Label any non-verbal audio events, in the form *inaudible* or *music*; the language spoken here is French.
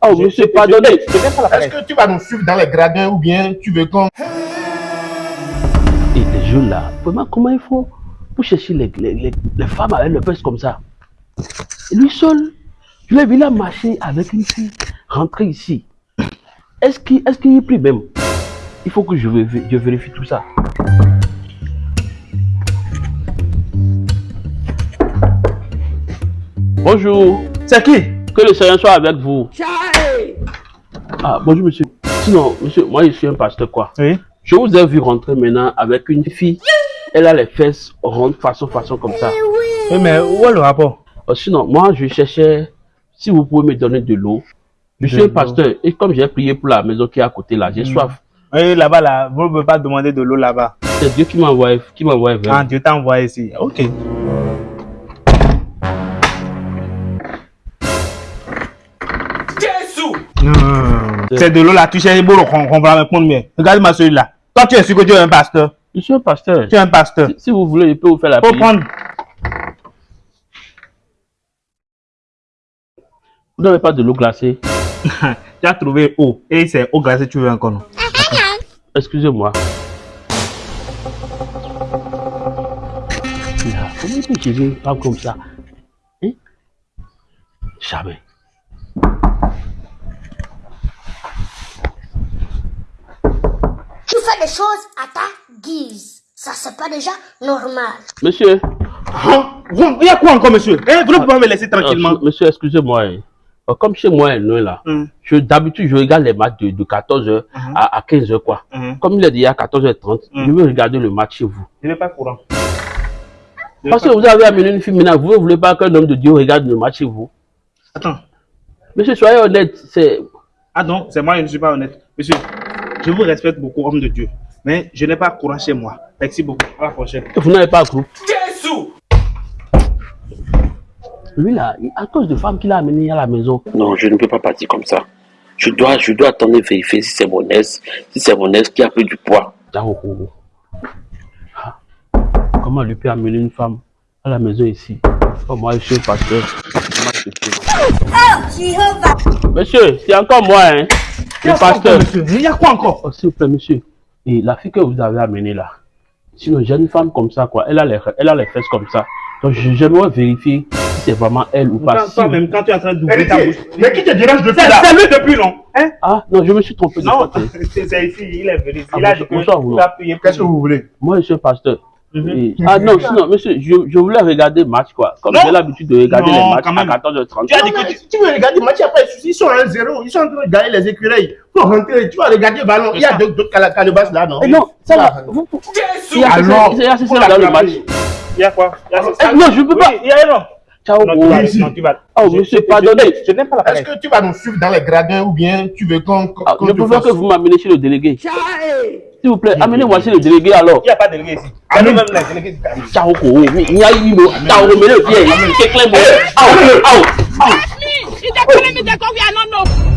Oh, monsieur, pardonnez. Est-ce que tu vas nous suivre dans les gradins ou bien tu veux qu'on... Et les jeunes là, vraiment, comment il faut pour chercher les, les, les, les femmes avec le peste comme ça? Et lui seul, je l'ai vu là marcher avec une fille, rentrer ici. Est-ce qu'il est qu'il est pris même? Il faut que je, je vérifie tout ça. Bonjour. C'est qui? Que le Seigneur soit avec vous. Ah, bonjour monsieur. Sinon, monsieur, moi je suis un pasteur quoi. Oui. Je vous ai vu rentrer maintenant avec une fille. Elle a les fesses rondes, façon, façon comme ça. Oui, mais où est le rapport? Euh, sinon, moi je cherchais, si vous pouvez me donner de l'eau. Je suis un pasteur et comme j'ai prié pour la maison qui est à côté là, j'ai soif. Oui, là-bas, là, vous ne pouvez pas demander de l'eau là-bas. C'est Dieu qui m'a envoyé, qui vers Ah. Dieu t'a envoyé ici. Ok. Non. C'est de l'eau là, tu cherches beau, on, on va répondre bien. Regarde-moi celui-là. Toi, tu es sûr que tu es un pasteur? Je suis un pasteur. Tu es un pasteur. Si, si vous voulez, je peux vous faire la Faut prière. prendre. Vous n'avez pas de l'eau glacée? *laughs* Tu as trouvé eau. Et c'est eau glacée, tu veux encore non? Excusez-moi. Comment une femme comme ça? Hein? Jamais. Tu fais des choses à ta guise. Ça, c'est pas déjà normal. Monsieur, Hein? Il y a quoi encore, monsieur? Hein, Vous ne pouvez pas me laisser tranquillement. euh, monsieur, excusez-moi. hein. Euh, Comme chez moi, est loin là, Hum, je- d'habitude, je regarde les matchs de, de 14h Mhm. à, à 15h quoi. hum. Comme il est déjà 14h30, Mhm. je veux regarder le match chez vous. Je n'ai pas courant. Parce que vous avez amené une fille maintenant, vous ne voulez pas qu'un homme de Dieu regarde le match chez vous? Attends. Monsieur, soyez honnête, c'est... Ah non, c'est moi, je ne suis pas honnête. Monsieur, je vous respecte beaucoup, homme de Dieu. Mais je n'ai pas courant chez moi. Merci beaucoup. À la prochaine. Vous n'avez pas groupe. Lui là, à cause de femmes qu'il a amenées à la maison. Non, je ne peux pas partir comme ça. Je dois, je dois attendre et vérifier si c'est mon ex, si c'est mon ex qui a pris du poids. Ah. Comment lui peut amener une femme à la maison ici? Oh, moi, je suis pasteur. Peux Monsieur, c'est encore moi, hein. A Le quoi pasteur. Il y a quoi encore Oh, s'il vous plaît, monsieur. Et la fille que vous avez amenée là, sinon j'ai une femme comme ça, quoi. Elle a les, elle a les fesses comme ça. Donc je- j'aimerais vérifier si c'est vraiment elle ou pas. Si- Toi-même, quand tu es en train d'ouvrir ta bouche. Mais qui te dérange depuis C'est là? c'est lui depuis, non Hein Ah, non, je me suis trompé Non, *laughs* c'est c'est ici, il est venu. Ah, Il a bonsoir- dit que tu Qu'est-ce que vous voulez? Moi, je suis pasteur. Mhm. Et- Ah non, sinon, monsieur, je, je voulais regarder le match, quoi. Comme j'ai l'habitude de regarder Non, les matchs quand même. à 14h30. Tu as dit Non, que mais tu. Tu veux regarder le match, il n'y a pas de souci. Ils sont à 1-0. Ils sont en train de gagner les écureuils. Faut rentrer. Tu vas regarder le ballon. Il y a d'autres calebasses là, non? Eh non, ça va. Vous, vous, il y a Alors, c'est ça dans le match. Il y a quoi? Il y a Eh, non, je peux pas. Oui, il y a non. Ciao. Non, tu vas. Non, tu vas. Oh, Je- monsieur, pardonnez. Je, je n'aime pas la Est-ce que tu vas nous suivre dans les gradins ou bien tu veux qu'on qu'on Ah, qu'on je préfère que vous m'amenez chez le délégué. S'il vous plaît, amenez-moi chez le délégué alors. Il n'y a pas de délégué ici. C'est nous-mêmes les délégués du quartier. Ciao, ko. Il y a eu mo. Ciao, mais le vieux, c'est clair, bon. Ah, ah, ah. He just telling me that go we are not know.